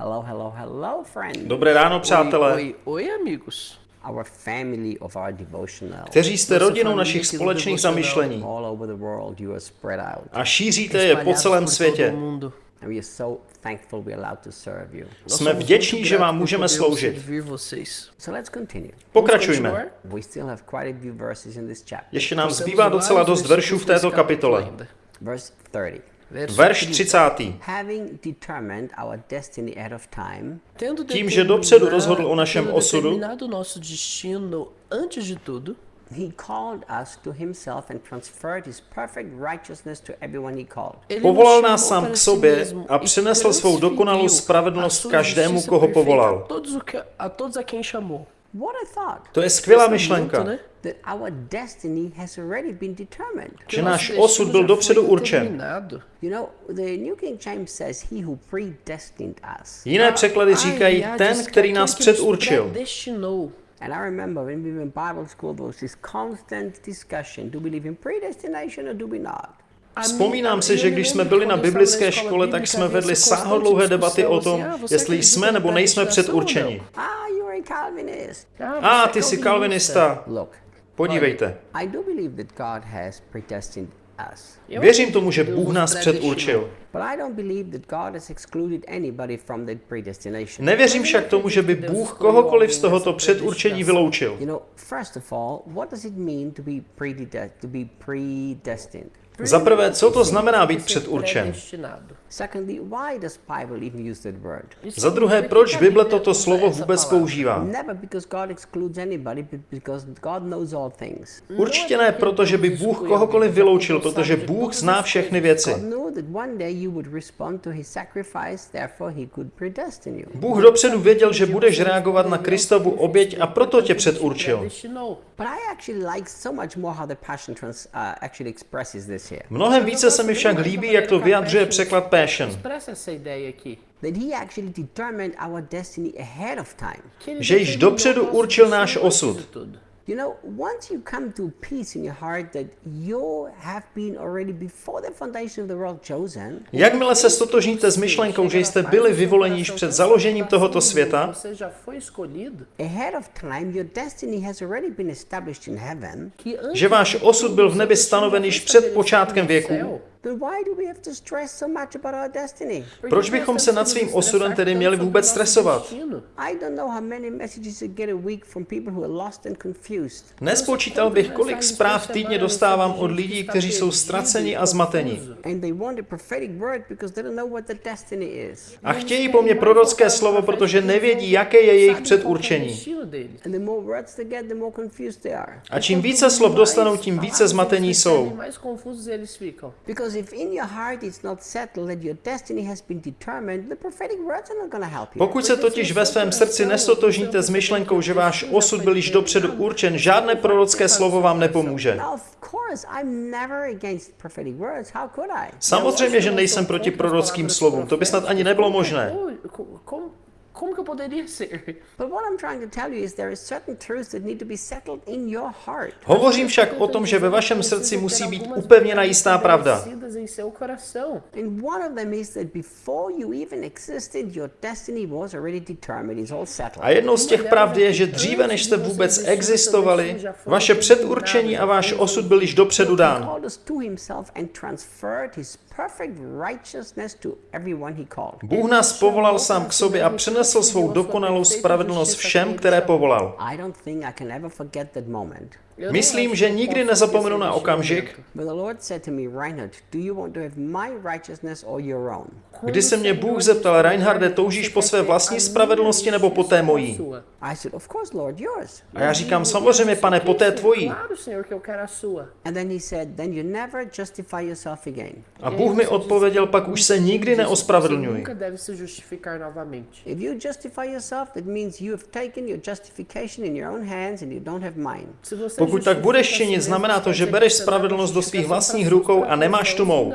Hello, hello, hello, friends. Dobré ráno, přátelé, Oi, oi, amigos. Our family of our devotional. kteří jste rodinou našich společných zamyšlení All over the world, you are spread out. a šíříte je po celém světě. todo mundo. And we are so thankful we're allowed to serve you. Nós Jsme vděční, že vám můžeme sloužit. Pokračujme. continuar? We still have quite a few verses in this chapter. Ještě nám zbývá docela dost veršů v této kapitole. Ainda. Verse 30. Verso Verš 30. 30. Having determined our destiny ahead of time, Tendo Tím, že dopředu rozhodl o našem osudu, he called us to himself and transferred his perfect righteousness to everyone he called. Povolal nás sám k sobě a e přinesl svou dokonalou spravedlnost každému, koho povolal. A todos, o que, a todos a quem chamou. What a thought! To je skvělá myšlenka, muito, né? That our destiny has already been determined. že náš nosso osud byl dopředu určen. determinado. You know, the New King James says, He who predestined us. Jiné překlady říkají ten, který nás předurčil. And I remember when we were in Bible school, there was this constant discussion do we believe in predestination or do we not? Vzpomínám si, že když jsme byli na biblické škole, tak jsme vedli sáhodlouhé debaty o tom, jestli jsme nebo nejsme předurčeni. Ah, a. Ah, ty jsi kalvinista. Podívejte. I do believe that God has predestined us. Eu Věřím tomu, že Bůh nás předurčil. But I don't believe that God has excluded anybody from that predestination. Nevěřím však tomu, že by Bůh kohokoliv z tohoto předurčení vyloučil. Za prvé, co to znamená být předurčen? Za druhé, proč Bible toto slovo vůbec používá? Určitě ne proto, že by Bůh kohokoliv vyloučil, protože Bůh zná všechny věci. Bůh dopředu věděl, že budeš reagovat na Kristovu oběť a proto tě předurčil. Mnohem více se mi však líbí, jak to vyjadřuje překlad Passion. Že již dopředu určil náš osud. You know, once you come to peace in your heart that you have been already before the foundation of the world chosen, Jakmile se stotožníte s myšlenkou, že jste byli vyvoleni již před založením tohoto světa, ahead of time, your destiny has already been established in heaven. Že váš osud byl v nebi stanoven již před počátkem věku, céu. Then why do we have to stress so much about our destiny? Por que Proč bychom se nad svým osudem tedy měli vůbec stresovat? I destino? don't know how many messages I get a week from people who are lost and confused. Nespočítal bych, kolik zpráv týdně dostávám od lidí, kteří jsou ztraceni a zmateni. And they want a prophetic word because they don't know what the destiny is. A chtějí po mně prorocké slovo, protože nevědí, jaké je jejich předurčení. And the more words they get, the more confused they are. A čím více slov dostanou, tím více zmatení jsou. Because if in your heart it's not settled that your destiny has been determined, the prophetic words are not going to help you. Pokud se totiž ve svém srdci nestotožníte s myšlenkou, že váš osud byl již dopředu určen, žádné prorocké slovo vám nepomůže. Now, of course, I'm never against prophetic words. How could I? Samozřejmě, že nejsem proti prorockým slovům, to by snad ani nebylo možné. Como, que eu poderia ser? But what I'm trying to tell you is there are certain truths that need to be settled in your heart. Hovořím však o tom, že ve vašem srdci musí být upevněna jistá pravda. Estabelecidas em seu coração. And one of them is that before you even existed, your destiny was already determined. It's all settled. A jednou z těch pravd je, že dříve než jste vůbec existovali, vaše předurčení a váš osud byl již dopředu dán. called us to himself and transferred his perfect righteousness to everyone he called. Bůh nás povolal sám k sobě a přinesl svou dokonalou spravedlnost všem, které povolal. Myslím, že nikdy nezapomenu na okamžik, kdy se mě Bůh zeptal, Reinharde, toužíš po své vlastní spravedlnosti nebo po té mojí? A já říkám, samozřejmě, pane, po té tvojí. A Bůh mi odpověděl, pak už se nikdy neospravedlňuj. nunca Pokud tak budeš činit, znamená to, že bereš spravedlnost do svých vlastních rukou a nemáš tu mou.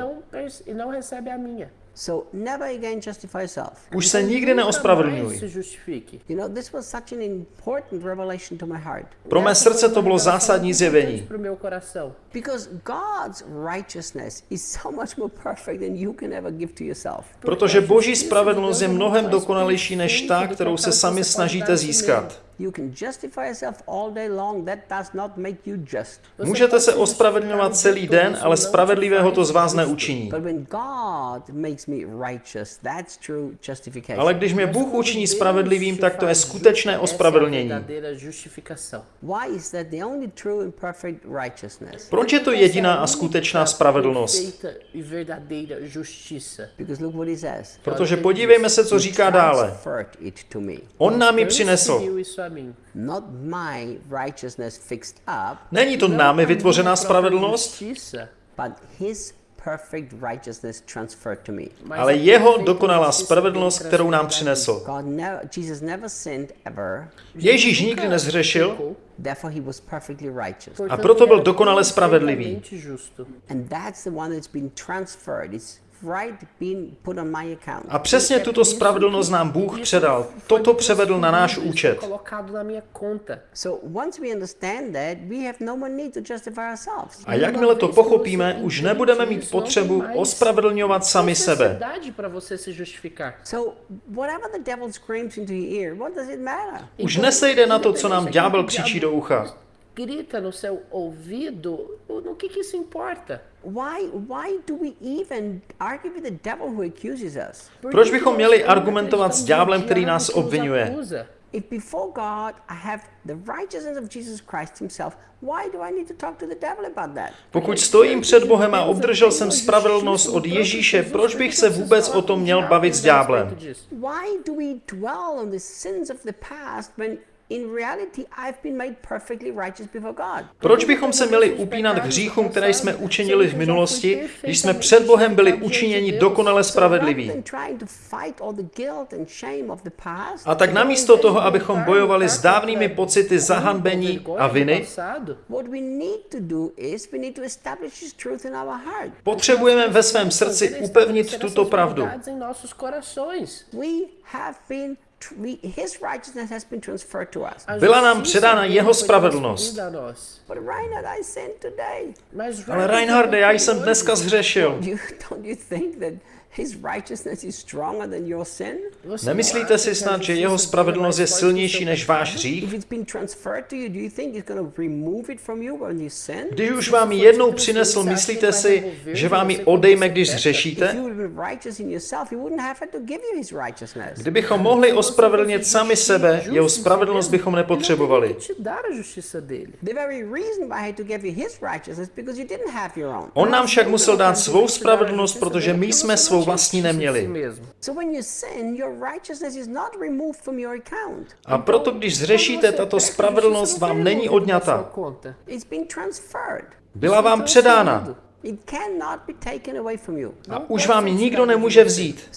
Už se nikdy nunca neospravedlňuj. mais se justifique. You know, this was such an important revelation to my heart. Pro mé srdce to bylo zásadní zjevení. importante pro meu coração. Because God's righteousness is so much more perfect than you can ever give to yourself. Protože boží spravedlnost je mnohem dokonalejší než ta, kterou se sami snažíte získat. You can justify yourself all day long. That does not make you just. Você Můžete se ospravedlňovat celý den, ale spravedlivého to z vás neučiní. But when God makes me righteous, that's true justification. Ale když mě Bůh učiní spravedlivým, tak to je skutečné ospravedlnění. verdadeira justificação. Why is that the only true and perfect righteousness? Proč je to jediná a skutečná spravedlnost? e verdadeira justiça. Because look what he says. Protože podívejme se, co říká dále. On nám ji přinesl. Transferiu isso a mim. Not my righteousness fixed up, Není to námi vytvořená spravedlnost, justiça, but his perfect righteousness transferred to me. mas ale a jeho dokonalá spravedlnost, kterou nám a přinesl. God never, Jesus never sinned ever, Ježíš nikdy nezhřešil pecou, therefore he was perfectly righteous. portanto, proto byl dokonale spravedlivý. A přesně tuto spravedlnost nám Bůh předal. Toto převedl na náš účet. colocado na minha conta. So once we understand that, we have no more need to justify ourselves. A jakmile to pochopíme, už nebudeme mít potřebu ospravedlňovat sami sebe. necessidade para você se justificar. So whatever the devil screams into your ear, what does it matter? Už nesejde na to, co nám ďábel křičí do ucha. Grita no seu ouvido, no que que isso importa? Why why do we even argue with the devil who accuses us? Proč bychom měli argumentovat s ďáblem, který nás obvinuje? If before God I have the righteousness of Jesus Christ himself, why do I need to talk to the devil about that? Pokud stojím před Bohem a obdržel jsem spravedlnost od Ježíše, proč bych se vůbec o tom měl bavit s ďáblem? Why do we dwell on the sins of the past when in reality I've been made perfectly righteous before God? Proč bychom se měli upínat k hříchům, které jsme učinili v minulosti, když jsme před Bohem byli učiněni dokonale spravedliví? A tak namísto toho, abychom bojovali s dávnými pocity zahanbení a viny, potřebujeme ve svém srdci upevnit tuto pravdu. Byla nám předána jeho spravedlnost. Reinhard, Ale Reinharde, já jsem dneska zhřešil. You, don't you think that His righteousness is stronger than your sin? Você Nemyslíte si snad, že jeho spravedlnost je silnější než váš hřích? If it's been transferred to you, do you think it's going to remove it from you when you sin? Když už vám ji jednou přinesl, myslíte si, že vám ji odejme, když If zřešíte? you would have been righteous in yourself, he wouldn't have had to give you his righteousness. Kdybychom mohli ospravedlnit sami sebe, jeho spravedlnost bychom nepotřebovali. On nám však musel dát svou spravedlnost, protože my jsme svou vlastní neměli. A proto, když zřešíte, tato spravedlnost vám není odňata. Byla vám předána. a už vám ji nikdo nemůže vzít.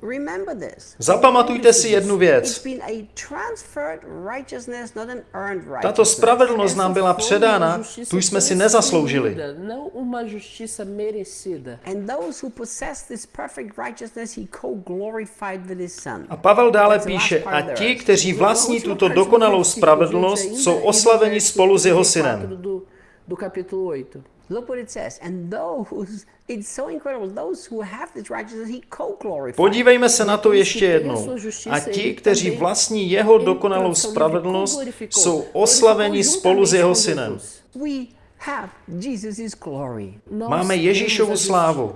So remember this. Zapamatujte si jednu It's věc. been a transferred righteousness, not an earned righteousness. Tato spravedlnost nám byla předána, tu jsme si nezasloužili. Não uma justiça merecida. And those who possess this perfect righteousness, he co-glorified with his son. A Pavel dále píše, a ti, kteří vlastní tuto dokonalou spravedlnost, jsou oslaveni spolu s jeho synem. Do, do capítulo 8. Look what it says. And those, it's so incredible, those who have this righteousness, he co-glorified. Podívejme se na to ještě jednou. A ti, kteří vlastní jeho dokonalou spravedlnost, jsou oslaveni spolu s jeho synem. We have Jesus' glory. Nós Máme Ježíšovu slávu.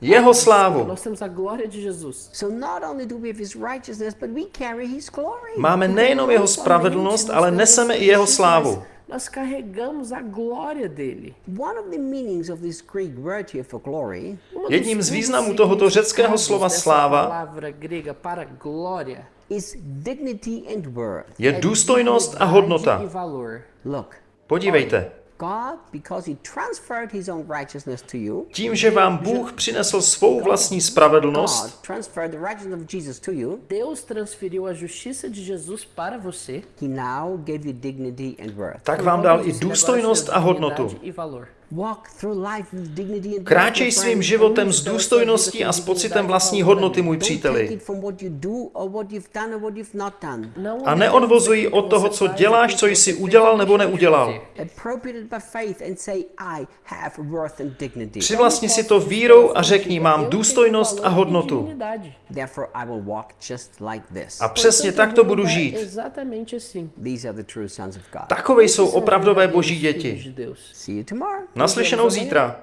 Jeho slávu. Nós temos a glória de Jesus. So not only do we have his righteousness, but we carry his glory. Máme nejenom jeho spravedlnost, ale neseme i jeho slávu. Nós carregamos a glória dele. One of the meanings of this Greek word here for glory Uma dos Jedním z významů tohoto řeckého slova sláva palavra grega para glória is dignity and worth. je důstojnost a hodnota. e Podívejte. God, because he transferred his own righteousness to you, Tím, že vám Bůh přinesl svou vlastní spravedlnost, God transferred the righteousness of Jesus to you, Deus transferiu a justiça de Jesus para você. he now gave you dignity and worth. tak vám dal i důstojnost a hodnotu. E. Kráčej svým životem s důstojností a s pocitem vlastní hodnoty, můj příteli. A neodvozují od toho, co děláš, co jsi udělal nebo neudělal. Přivlastni si to vírou a řekni, mám důstojnost a hodnotu. A přesně tak to budu žít. Takové jsou opravdové boží děti. Naslyšenou zítra.